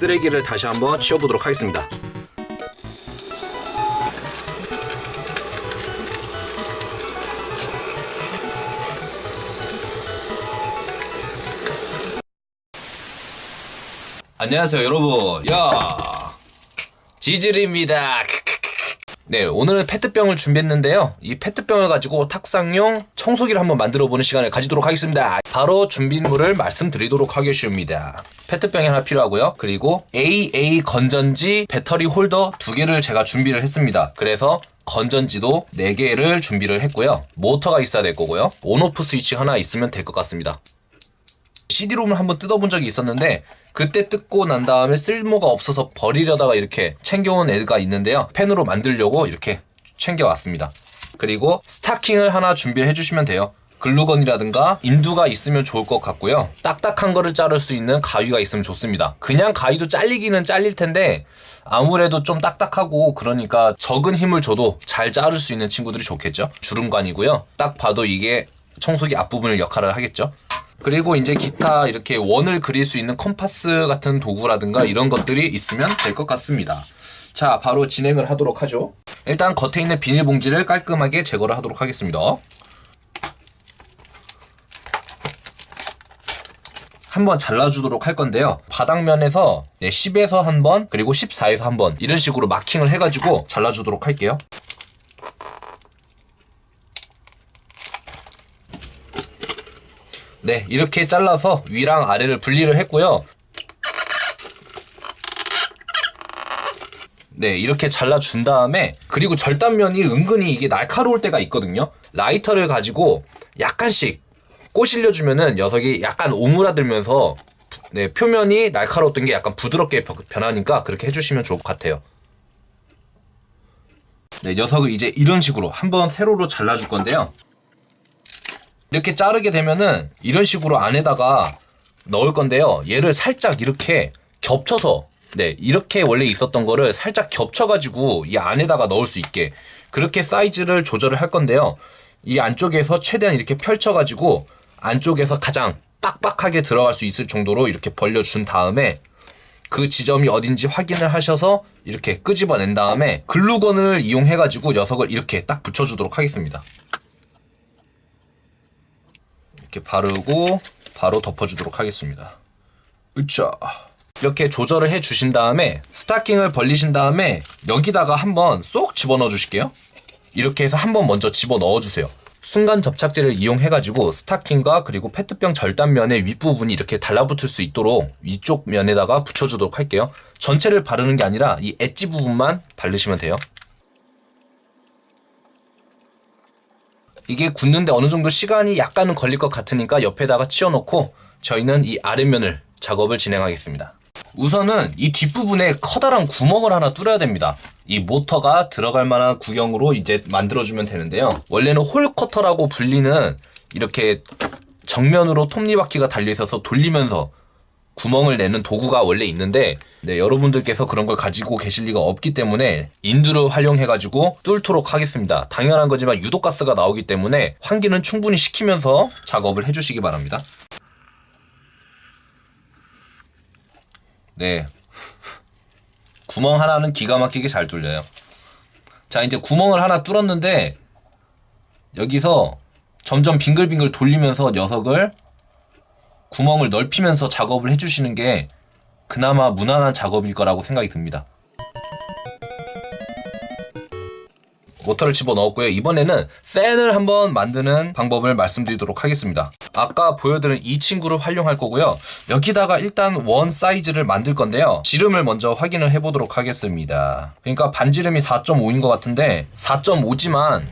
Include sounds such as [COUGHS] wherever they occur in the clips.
쓰레기를 다시 한번 치워보도록 하겠습니다. 안녕하세요 여러분. 야 지질입니다 네 오늘은 페트병을 준비했는데요. 이 페트병을 가지고 탁상용 청소기를 한번 만들어 보는 시간을 가지도록 하겠습니다. 바로 준비물을 말씀드리도록 하겠습니다. 페트병이 하나 필요하고요. 그리고 AA 건전지 배터리 홀더 두 개를 제가 준비를 했습니다. 그래서 건전지도 4개를 준비를 했고요. 모터가 있어야 될 거고요. on off 스위치 하나 있으면 될 것 같습니다 CD롬을 한번 뜯어본 적이 있었는데 그때 뜯고 난 다음에 쓸모가 없어서 버리려다가 이렇게 챙겨온 애가 있는데요. 펜으로 만들려고 이렇게 챙겨왔습니다. 그리고 스타킹을 하나 준비를 해주시면 돼요. 글루건이라든가 인두가 있으면 좋을 것 같고요. 딱딱한 거를 자를 수 있는 가위가 있으면 좋습니다. 그냥 가위도 잘리기는 잘릴 텐데 아무래도 좀 딱딱하고 그러니까 적은 힘을 줘도 잘 자를 수 있는 친구들이 좋겠죠. 주름관이고요. 딱 봐도 이게 청소기 앞부분을 역할을 하겠죠. 그리고 이제 기타 이렇게 원을 그릴 수 있는 컴파스 같은 도구라든가 이런 것들이 있으면 될 것 같습니다. 자, 바로 진행을 하도록 하죠. 일단 겉에 있는 비닐봉지를 깔끔하게 제거를 하도록 하겠습니다. 한번 잘라주도록 할 건데요. 바닥면에서 10에서 한 번, 그리고 14에서 한번 이런 식으로 마킹을 해가지고 잘라주도록 할게요. 네, 이렇게 잘라서 위랑 아래를 분리를 했고요. 네, 이렇게 잘라준 다음에 그리고 절단면이 은근히 이게 날카로울 때가 있거든요. 라이터를 가지고 약간씩 꼬실려주면은 녀석이 약간 오므라들면서 네, 표면이 날카로웠던 게 약간 부드럽게 변하니까 그렇게 해주시면 좋을 것 같아요. 네, 녀석을 이제 이런 식으로 한번 세로로 잘라줄 건데요. 이렇게 자르게 되면은 이런 식으로 안에다가 넣을 건데요. 얘를 살짝 이렇게 겹쳐서 네 이렇게 원래 있었던 거를 살짝 겹쳐가지고 이 안에다가 넣을 수 있게 그렇게 사이즈를 조절을 할 건데요. 이 안쪽에서 최대한 이렇게 펼쳐가지고 안쪽에서 가장 빡빡하게 들어갈 수 있을 정도로 이렇게 벌려준 다음에 그 지점이 어딘지 확인을 하셔서 이렇게 끄집어낸 다음에 글루건을 이용해가지고 녀석을 이렇게 딱 붙여주도록 하겠습니다. 이렇게 바르고 바로 덮어주도록 하겠습니다. 으쌰. 이렇게 조절을 해 주신 다음에 스타킹을 벌리신 다음에 여기다가 한번 쏙 집어넣어 주실게요. 이렇게 해서 한번 먼저 집어넣어 주세요. 순간 접착제를 이용해가지고 스타킹과 그리고 페트병 절단면의 윗부분이 이렇게 달라붙을 수 있도록 위쪽 면에다가 붙여주도록 할게요. 전체를 바르는 게 아니라 이 엣지 부분만 바르시면 돼요. 이게 굳는데 어느 정도 시간이 약간은 걸릴 것 같으니까 옆에다가 치워놓고 저희는 이 아랫면을 작업을 진행하겠습니다. 우선은 이 뒷부분에 커다란 구멍을 하나 뚫어야 됩니다. 이 모터가 들어갈 만한 구형으로 이제 만들어주면 되는데요. 원래는 hole cutter라고 불리는 이렇게 정면으로 톱니바퀴가 달려있어서 돌리면서 구멍을 내는 도구가 원래 있는데 네, 여러분들께서 그런 걸 가지고 계실 리가 없기 때문에 인두를 활용해가지고 뚫도록 하겠습니다. 당연한 거지만 유독가스가 나오기 때문에 환기는 충분히 시키면서 작업을 해주시기 바랍니다. 네. 구멍 하나는 기가 막히게 잘 뚫려요. 자, 이제 구멍을 하나 뚫었는데 여기서 점점 빙글빙글 돌리면서 녀석을 구멍을 넓히면서 작업을 해주시는 게 그나마 무난한 작업일 거라고 생각이 듭니다. 모터를 집어넣었고요. 이번에는 팬을 한번 만드는 방법을 말씀드리도록 하겠습니다. 아까 보여드린 이 친구를 활용할 거고요. 여기다가 일단 원 사이즈를 만들 건데요. 지름을 먼저 확인을 해보도록 하겠습니다. 그러니까 반지름이 4.5인 것 같은데 4.5지만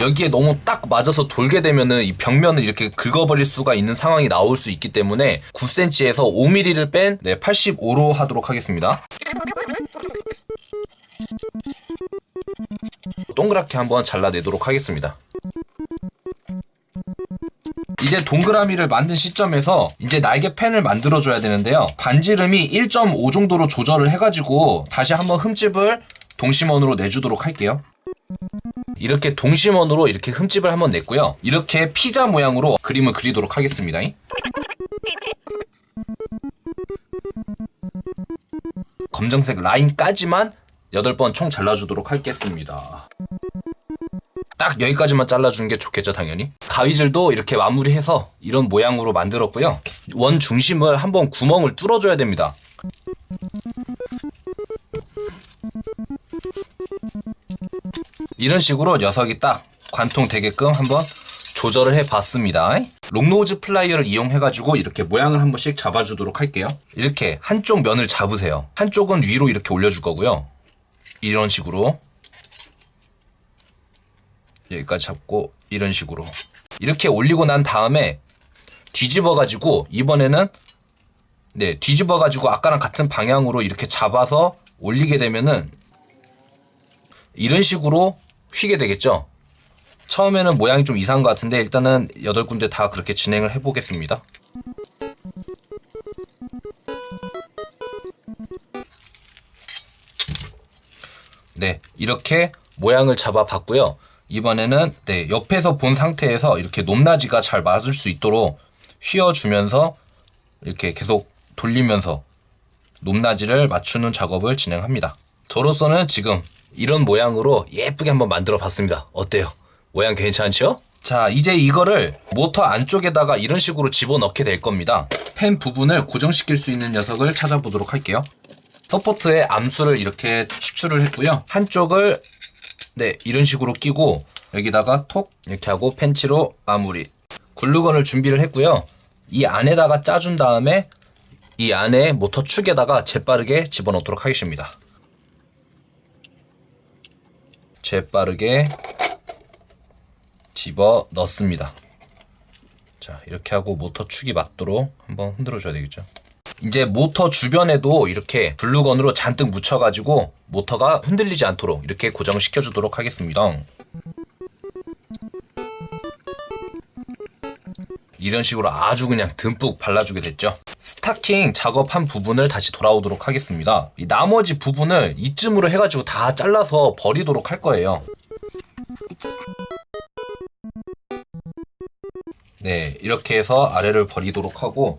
여기에 너무 딱 맞아서 돌게 되면은 이 벽면을 이렇게 긁어버릴 수가 있는 상황이 나올 수 있기 때문에 9cm에서 5mm를 뺀 네, 85로 하도록 하겠습니다. 동그랗게 한번 잘라내도록 하겠습니다. 이제 동그라미를 만든 시점에서 이제 날개 펜을 만들어줘야 되는데요. 반지름이 1.5 정도로 조절을 해가지고 다시 한번 흠집을 동심원으로 내주도록 할게요. 이렇게 동심원으로 이렇게 흠집을 한번 냈고요. 이렇게 피자 모양으로 그림을 그리도록 하겠습니다. 검정색 라인까지만 8번 총 잘라주도록 하겠습니다. 딱 여기까지만 잘라주는 게 좋겠죠, 당연히. 가위질도 이렇게 마무리해서 이런 모양으로 만들었고요. 원 중심을 한번 구멍을 뚫어줘야 됩니다. 이런 식으로 녀석이 딱 관통되게끔 한번 조절을 해봤습니다. long nose plier를 이용해가지고 이렇게 모양을 한 번씩 잡아주도록 할게요. 이렇게 한쪽 면을 잡으세요. 한쪽은 위로 이렇게 올려줄 거고요. 이런 식으로 여기까지 잡고 이런 식으로 이렇게 올리고 난 다음에 뒤집어 가지고 이번에는 네 뒤집어 가지고 아까랑 같은 방향으로 이렇게 잡아서 올리게 되면은 이런 식으로 휘게 되겠죠? 처음에는 모양이 좀 이상한 것 같은데 일단은 8군데 다 그렇게 진행을 해보겠습니다. 네 이렇게 모양을 잡아 봤고요. 이번에는 네, 옆에서 본 상태에서 이렇게 높낮이가 잘 맞을 수 있도록 휘어주면서 이렇게 계속 돌리면서 높낮이를 맞추는 작업을 진행합니다. 저로서는 지금 이런 모양으로 예쁘게 한번 만들어 봤습니다. 어때요? 모양 괜찮죠? 자, 이제 이거를 모터 안쪽에다가 이런 식으로 집어넣게 될 겁니다. 펜 부분을 고정시킬 수 있는 녀석을 찾아보도록 할게요. 서포트에 암수를 이렇게 추출을 했고요. 한쪽을 네, 이런 식으로 끼고 여기다가 톡 이렇게 하고 펜치로 마무리. 글루건을 준비를 했고요. 이 안에다가 짜준 다음에 이 안에 모터 축에다가 재빠르게 집어넣도록 하겠습니다. 재빠르게 집어 넣습니다. 자, 이렇게 하고 모터 축이 맞도록 한번 흔들어 줘야 되겠죠. 이제 모터 주변에도 이렇게 글루건으로 잔뜩 묻혀가지고 모터가 흔들리지 않도록 이렇게 고정시켜 주도록 하겠습니다. 이런 식으로 아주 그냥 듬뿍 발라주게 됐죠. 스타킹 작업한 부분을 다시 돌아오도록 하겠습니다. 이 나머지 부분을 이쯤으로 해가지고 다 잘라서 버리도록 할 거예요. 네, 이렇게 해서 아래를 버리도록 하고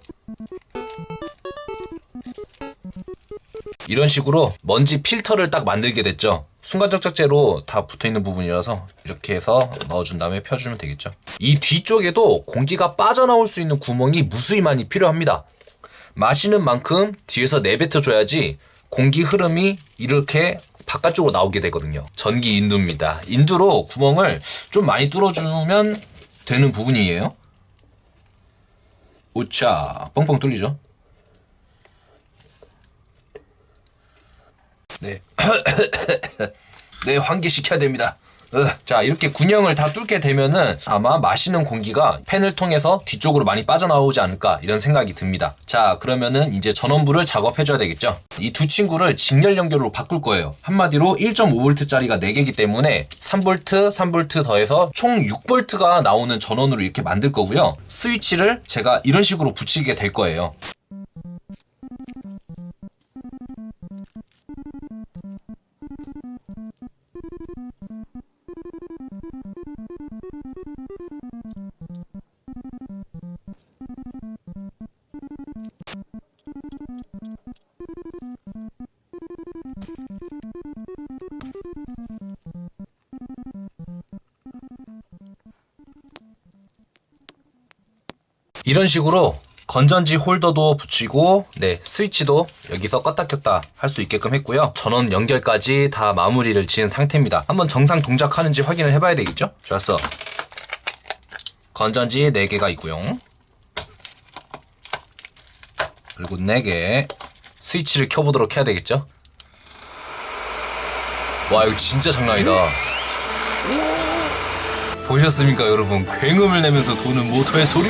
이런 식으로 먼지 필터를 딱 만들게 됐죠. 순간적작제로 다 붙어있는 부분이라서 이렇게 해서 넣어준 다음에 펴주면 되겠죠. 이 뒤쪽에도 공기가 빠져나올 수 있는 구멍이 무수히 많이 필요합니다. 마시는 만큼 뒤에서 내뱉어줘야지 공기 흐름이 이렇게 바깥쪽으로 나오게 되거든요. 전기 인두입니다. 인두로 구멍을 좀 많이 뚫어주면 되는 부분이에요. 오차 뻥뻥 뚫리죠. 네. [COUGHS] 네, 환기시켜야 됩니다. 으. 자, 이렇게 군형을 다 뚫게 되면은 아마 마시는 공기가 팬을 통해서 뒤쪽으로 많이 빠져나오지 않을까 이런 생각이 듭니다. 자, 그러면은 이제 전원부를 작업해 줘야 되겠죠. 이 두 친구를 직렬 연결로 바꿀 거예요. 한마디로 1.5V짜리가 4개이기 때문에 3V, 3V 더해서 총 6V가 나오는 전원으로 이렇게 만들 거고요. 스위치를 제가 이런 식으로 붙이게 될 거예요. 이런 식으로 건전지 홀더도 붙이고 네 스위치도 여기서 껐다 켰다 할 수 있게끔 했고요. 전원 연결까지 다 마무리를 지은 상태입니다. 한번 정상 동작하는지 확인을 해봐야 되겠죠? 좋았어. 건전지 4개가 있고요. 그리고 4개. 스위치를 켜보도록 해야 되겠죠? 와 이거 진짜 장난 아니다. 보셨습니까 여러분? 굉음을 내면서 도는 모터의 소리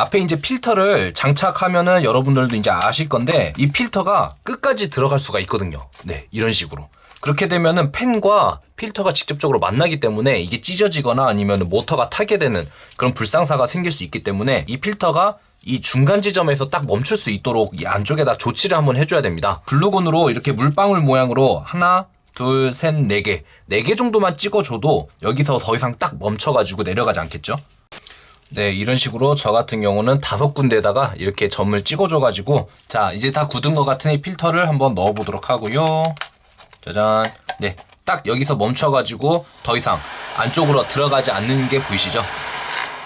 앞에 이제 필터를 장착하면은 여러분들도 이제 아실 건데 이 필터가 끝까지 들어갈 수가 있거든요. 네, 이런 식으로. 그렇게 되면은 팬과 필터가 직접적으로 만나기 때문에 이게 찢어지거나 아니면 모터가 타게 되는 그런 불상사가 생길 수 있기 때문에 이 필터가 이 중간 지점에서 딱 멈출 수 있도록 이 안쪽에다 조치를 한번 해줘야 됩니다. 글루건으로 이렇게 물방울 모양으로 하나, 둘, 셋, 네 개, 네 개 정도만 찍어줘도 여기서 더 이상 딱 멈춰가지고 내려가지 않겠죠? 네, 이런 식으로 저 같은 경우는 다섯 군데다가 이렇게 점을 찍어줘 가지고 자 이제 다 굳은 것 같으니 필터를 한번 넣어 보도록 하고요. 짜잔. 네, 딱 여기서 멈춰 가지고 더 이상 안쪽으로 들어가지 않는 게 보이시죠?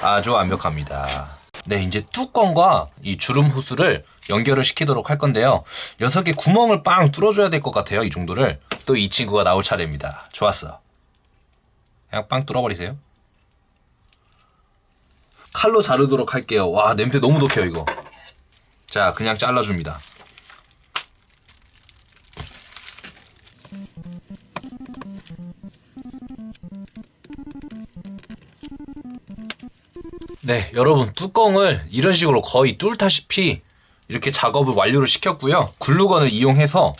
아주 완벽합니다. 네, 이제 뚜껑과 이 주름 호스를 연결을 시키도록 할 건데요. 녀석에 구멍을 빵 뚫어줘야 될 것 같아요. 이 정도를. 또 이 친구가 나올 차례입니다. 좋았어. 그냥 빵 뚫어버리세요. 칼로 자르도록 할게요. 와, 냄새 너무 독해요, 이거. 자, 그냥 잘라줍니다. 네, 여러분 뚜껑을 이런 식으로 거의 뚫다시피 이렇게 작업을 완료를 시켰고요. 글루건을 이용해서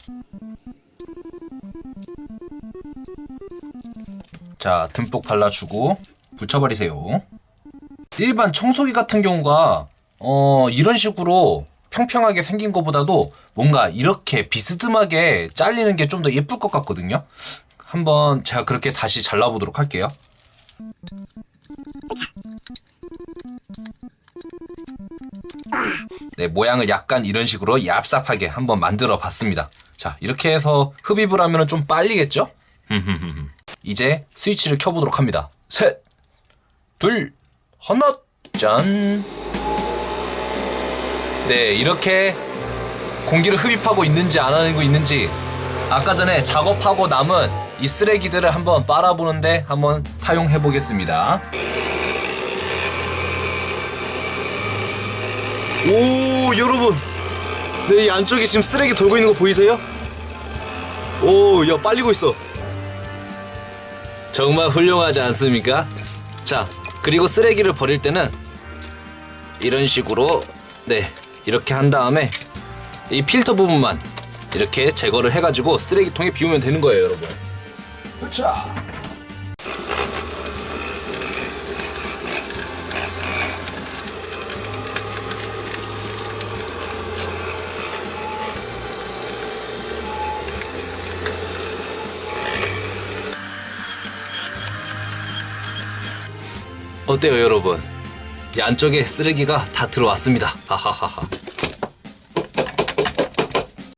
자, 듬뿍 발라주고 붙여버리세요. 일반 청소기 같은 경우가 어, 이런 식으로 평평하게 생긴 것보다도 뭔가 이렇게 비스듬하게 잘리는 게 좀 더 예쁠 것 같거든요. 한번 제가 그렇게 다시 잘라보도록 할게요. 네, 모양을 약간 이런 식으로 얍삽하게 한번 만들어 봤습니다. 자, 이렇게 해서 흡입을 하면 좀 빨리겠죠? [LAUGHS] 이제 스위치를 켜보도록 합니다. 셋, 둘, 하나, 짠. 네, 이렇게 공기를 흡입하고 있는지 안 하고 있는지 아까 전에 작업하고 남은 이 쓰레기들을 한번 빨아보는데 한번 사용해 보겠습니다. 오, 여러분. 네, 이 안쪽에 지금 쓰레기 돌고 있는 거 보이세요? 오, 야, 빨리고 있어. 정말 훌륭하지 않습니까? 자, 그리고 쓰레기를 버릴 때는 이런 식으로 네, 이렇게 한 다음에 이 필터 부분만 이렇게 제거를 해가지고 쓰레기통에 비우면 되는 거예요, 여러분. 자. 어때요, 여러분? 이 안쪽에 쓰레기가 다 들어왔습니다. 하하하하.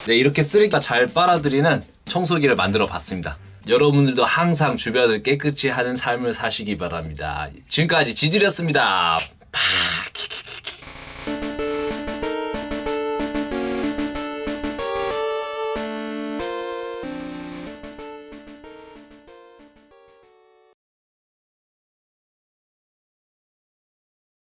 네, 이렇게 쓰레기가 잘 빨아들이는 청소기를 만들어 봤습니다. 여러분들도 항상 주변을 깨끗이 하는 삶을 사시기 바랍니다. 지금까지 지질이었습니다. 파.